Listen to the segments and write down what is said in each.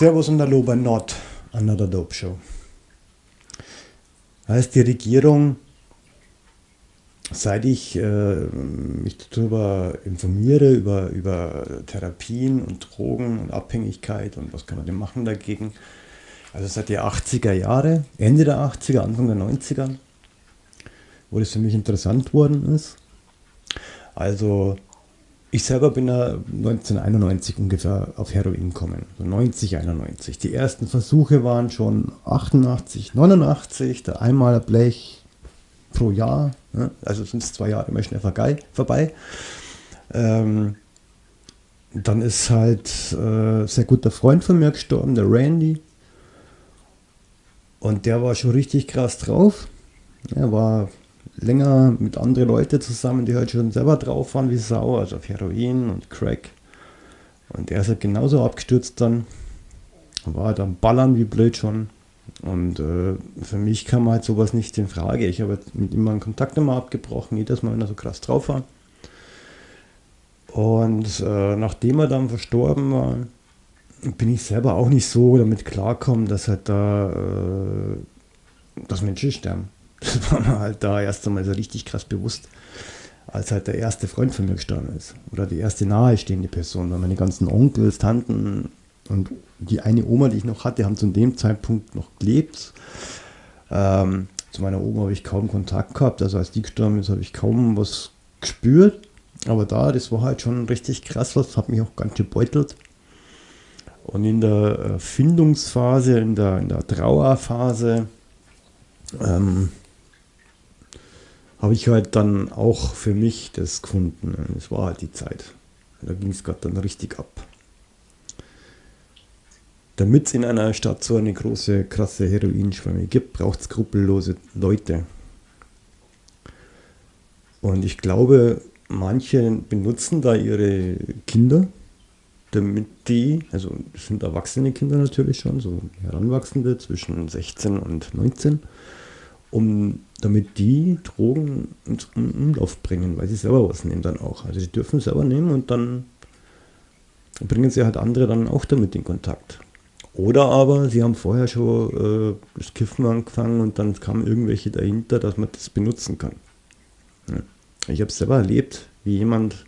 Servus und Hallo bei Not, Another Dope Show. Heißt die Regierung, seit ich äh, mich darüber informiere, über, über Therapien und Drogen und Abhängigkeit und was kann man denn machen dagegen, also seit der 80er Jahre, Ende der 80er, Anfang der 90er, wo das für mich interessant worden ist. Also ich selber bin da 1991 ungefähr auf Heroin gekommen, so 90, 91. Die ersten Versuche waren schon 88, 89, da einmal Blech pro Jahr, ne? also sind es zwei Jahre immer schnell vorbei. Ähm, dann ist halt äh, sehr guter Freund von mir gestorben, der Randy. Und der war schon richtig krass drauf. Er war länger mit anderen Leuten zusammen, die halt schon selber drauf waren wie Sau, also auf Heroin und Crack. Und er ist halt genauso abgestürzt dann. War dann ballern wie blöd schon. Und äh, für mich kam halt sowas nicht in Frage. Ich habe mit ihm meinen Kontakt immer abgebrochen, jedes Mal, wenn er so krass drauf war. Und äh, nachdem er dann verstorben war, bin ich selber auch nicht so damit klarkommen, dass halt da äh, dass Menschen sterben. Das war mir halt da erst einmal so richtig krass bewusst, als halt der erste Freund von mir gestorben ist. Oder die erste nahestehende Person. Weil meine ganzen Onkels, Tanten und die eine Oma, die ich noch hatte, haben zu dem Zeitpunkt noch gelebt. Ähm, zu meiner Oma habe ich kaum Kontakt gehabt. Also als die gestorben ist, habe ich kaum was gespürt. Aber da, das war halt schon richtig krass was, hat mich auch ganz gebeutelt. Und in der Findungsphase, in der, in der Trauerphase, ähm, habe ich halt dann auch für mich das gefunden. Es war halt die Zeit. Da ging es gerade dann richtig ab. Damit es in einer Stadt so eine große, krasse Heroinschwemme gibt, braucht es skrupellose Leute. Und ich glaube, manche benutzen da ihre Kinder, damit die, also es sind erwachsene Kinder natürlich schon, so Heranwachsende zwischen 16 und 19, um damit die Drogen ins Umlauf bringen, weil sie selber was nehmen dann auch. Also sie dürfen selber nehmen und dann bringen sie halt andere dann auch damit in Kontakt. Oder aber sie haben vorher schon äh, das Kiffen angefangen und dann kamen irgendwelche dahinter, dass man das benutzen kann. Ja. Ich habe selber erlebt, wie jemand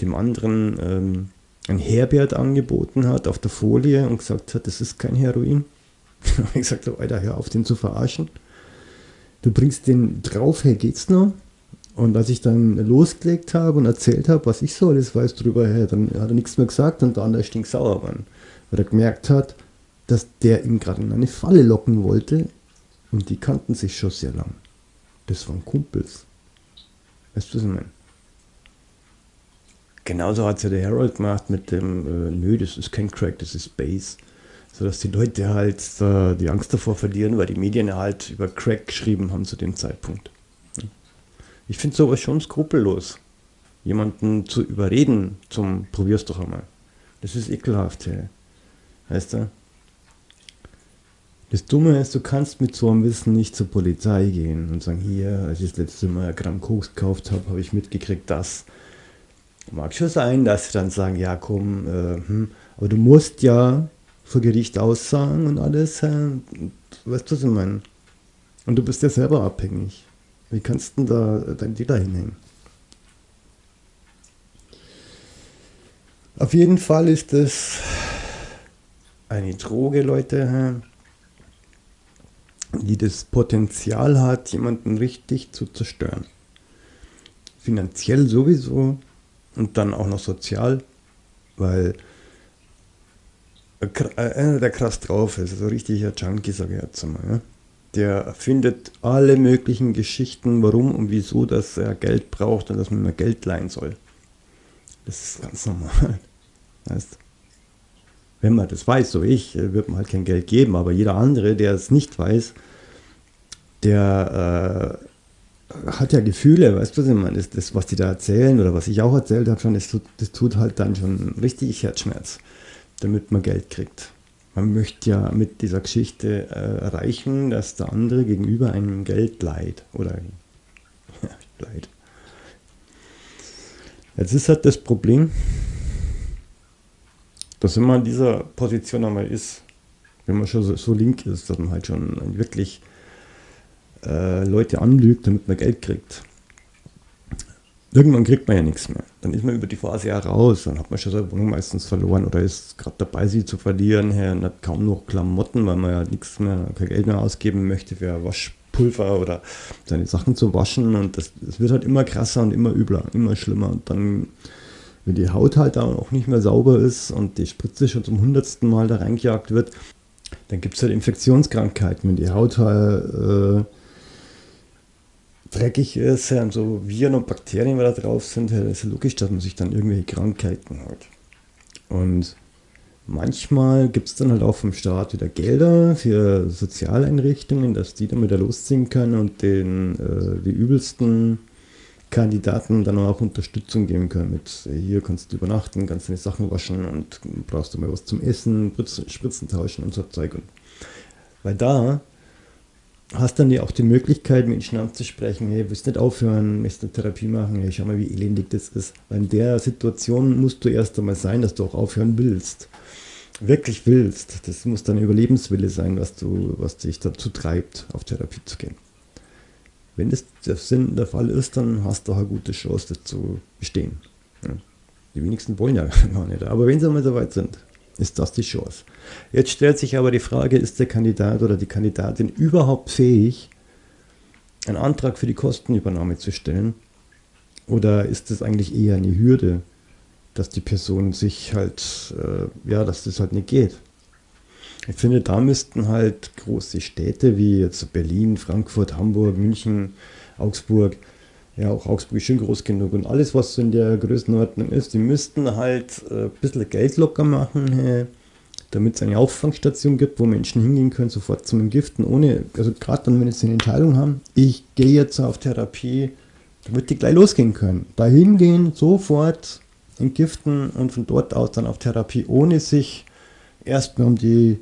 dem anderen ähm, ein Herbert angeboten hat auf der Folie und gesagt hat, das ist kein Heroin. ich habe gesagt, Alter, hör auf, den zu verarschen du bringst den drauf, hey, geht's noch? Und als ich dann losgelegt habe und erzählt habe, was ich so alles weiß drüber, hey, dann hat er nichts mehr gesagt und der andere stinksauer war. Weil er gemerkt hat, dass der ihn gerade in eine Falle locken wollte und die kannten sich schon sehr lang. Das waren Kumpels. Weißt du, was ich meine? Genauso hat es ja der Harold gemacht mit dem, äh, nö, das ist kein Crack, das ist Bass sodass die Leute halt äh, die Angst davor verlieren, weil die Medien halt über Crack geschrieben haben zu dem Zeitpunkt. Ich finde sowas schon skrupellos, jemanden zu überreden zum Probier's doch einmal. Das ist ekelhaft, hey. Weißt du? Das Dumme ist, du kannst mit so einem Wissen nicht zur Polizei gehen und sagen, hier, als ich das letzte Mal ein Gramm Koks gekauft habe, habe ich mitgekriegt, das. Mag schon sein, dass sie dann sagen, ja komm, äh, hm, aber du musst ja vor Gericht aussagen und alles. Weißt du, was ich meine? Und du bist ja selber abhängig. Wie kannst du da dein Dealer hinhängen? Auf jeden Fall ist es eine Droge, Leute, die das Potenzial hat, jemanden richtig zu zerstören. Finanziell sowieso und dann auch noch sozial, weil einer, der krass drauf ist, so richtiger Junkie, sage ich jetzt mal. Ja? Der erfindet alle möglichen Geschichten, warum und wieso, dass er Geld braucht und dass man mehr Geld leihen soll. Das ist ganz normal. Heißt, wenn man das weiß, so ich, wird man halt kein Geld geben, aber jeder andere, der es nicht weiß, der äh, hat ja Gefühle, weißt du, was ich meine? Das, das, was die da erzählen oder was ich auch erzählt habe, schon, das das tut halt dann schon richtig Herzschmerz damit man Geld kriegt. Man möchte ja mit dieser Geschichte äh, erreichen, dass der andere gegenüber einem Geld leiht. Oder leiht. Jetzt ist halt das Problem, dass wenn man in dieser Position einmal ist, wenn man schon so, so link ist, dass man halt schon wirklich äh, Leute anlügt, damit man Geld kriegt. Irgendwann kriegt man ja nichts mehr. Dann ist man über die Phase ja raus, dann hat man schon seine Wohnung meistens verloren oder ist gerade dabei, sie zu verlieren. Her und hat kaum noch Klamotten, weil man ja nichts mehr, kein Geld mehr ausgeben möchte für Waschpulver oder seine Sachen zu waschen. Und das, das wird halt immer krasser und immer übler, immer schlimmer. Und dann wenn die Haut halt auch nicht mehr sauber ist und die Spritze schon zum hundertsten Mal da reingejagt wird, dann gibt es halt Infektionskrankheiten, wenn die Haut halt äh, dreckig ist und so Viren und Bakterien da drauf sind, ist ja logisch, dass man sich dann irgendwelche Krankheiten hat. Und manchmal gibt es dann halt auch vom Staat wieder Gelder für Sozialeinrichtungen, dass die dann wieder losziehen können und den äh, die übelsten Kandidaten dann auch Unterstützung geben können. Mit hier kannst du übernachten, kannst deine Sachen waschen und brauchst du mal was zum Essen, Spritzen tauschen und so Zeug. Und weil da hast dann ja auch die Möglichkeit, Menschen anzusprechen, hey, willst nicht aufhören, möchtest eine Therapie machen, hey, schau mal, wie elendig das ist. Weil in der Situation musst du erst einmal sein, dass du auch aufhören willst. Wirklich willst. Das muss dein Überlebenswille sein, was, du, was dich dazu treibt, auf Therapie zu gehen. Wenn das der Sinn der Fall ist, dann hast du auch eine gute Chance, das zu bestehen. Die wenigsten wollen ja gar nicht. Aber wenn sie einmal so weit sind, ist das die Chance. Jetzt stellt sich aber die Frage, ist der Kandidat oder die Kandidatin überhaupt fähig, einen Antrag für die Kostenübernahme zu stellen? Oder ist es eigentlich eher eine Hürde, dass die Person sich halt, äh, ja, dass das halt nicht geht? Ich finde, da müssten halt große Städte wie jetzt Berlin, Frankfurt, Hamburg, München, Augsburg, ja, auch Augsburg ist schon groß genug und alles, was in der Größenordnung ist, die müssten halt äh, ein bisschen Geld locker machen, hey, damit es eine Auffangstation gibt, wo Menschen hingehen können, sofort zum Entgiften, ohne, also gerade dann, wenn sie eine Entscheidung haben, ich gehe jetzt auf Therapie, damit die gleich losgehen können. Da hingehen, sofort entgiften und von dort aus dann auf Therapie, ohne sich erstmal um die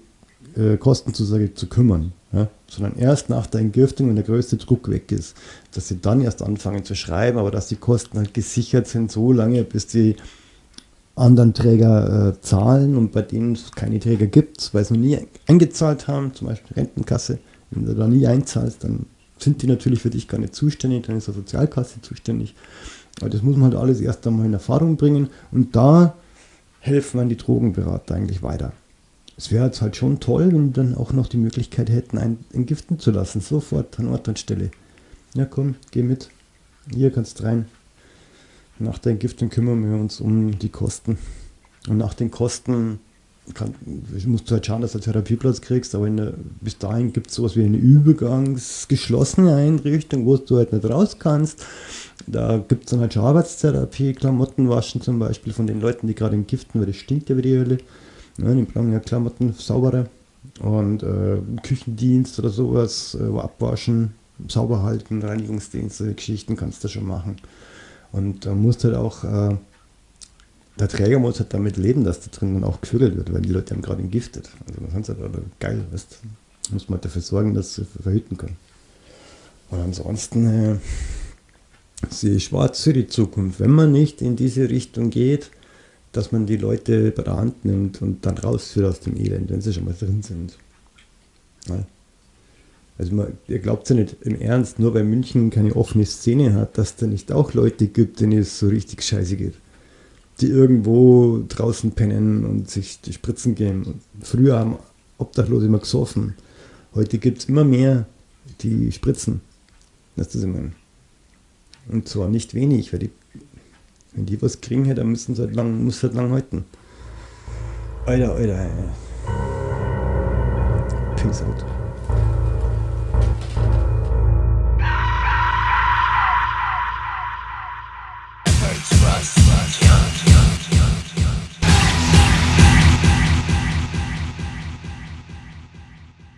äh, Kostenzusage zu kümmern, ja? sondern erst nach der Entgiftung, wenn der größte Druck weg ist, dass sie dann erst anfangen zu schreiben, aber dass die Kosten halt gesichert sind, so lange, bis die anderen Träger äh, zahlen und bei denen es keine Träger gibt, weil sie noch nie eingezahlt haben, zum Beispiel Rentenkasse, wenn du da nie einzahlst, dann sind die natürlich für dich gar nicht zuständig, dann ist die Sozialkasse zuständig. Aber das muss man halt alles erst einmal in Erfahrung bringen und da helfen dann die Drogenberater eigentlich weiter. Es wäre jetzt halt schon toll, wenn wir dann auch noch die Möglichkeit hätten, einen entgiften zu lassen, sofort an Ort und Stelle. Ja komm, geh mit, hier kannst rein. Nach der Entgiftung kümmern wir uns um die Kosten. Und nach den Kosten kann, musst du halt schauen, dass du einen Therapieplatz kriegst, aber der, bis dahin gibt es sowas wie eine übergangsgeschlossene Einrichtung, wo du halt nicht raus kannst. Da gibt es dann halt schon Arbeitstherapie, Klamotten waschen zum Beispiel von den Leuten, die gerade entgiften, weil das stinkt ja wie die Hölle. Ja, die brauchen ja Klamotten, saubere und äh, Küchendienst oder sowas, äh, abwaschen, sauber halten, Reinigungsdienste, Geschichten kannst du schon machen. Und da musst halt auch, äh, der Träger muss halt damit leben, dass da drin dann auch gevögelt wird, weil die Leute haben gerade entgiftet. Also man kann es halt aber geil, weißt muss man halt dafür sorgen, dass sie verhüten können. Und ansonsten äh, sehe ich schwarz für die Zukunft. Wenn man nicht in diese Richtung geht, dass man die Leute bei der Hand nimmt und dann rausführt aus dem Elend, wenn sie schon mal drin sind. Ja. Also man, ihr glaubt ja nicht im Ernst, nur weil München keine offene Szene hat, dass da nicht auch Leute gibt, denen es so richtig scheiße geht. Die irgendwo draußen pennen und sich die Spritzen geben. Früher haben Obdachlose immer gesoffen. Heute gibt es immer mehr, die spritzen. Das ist immer. Und zwar nicht wenig, weil die, wenn die was kriegen, dann müssen sie halt lang, muss halt lang halten. Alter, Alter, Alter. Peace out.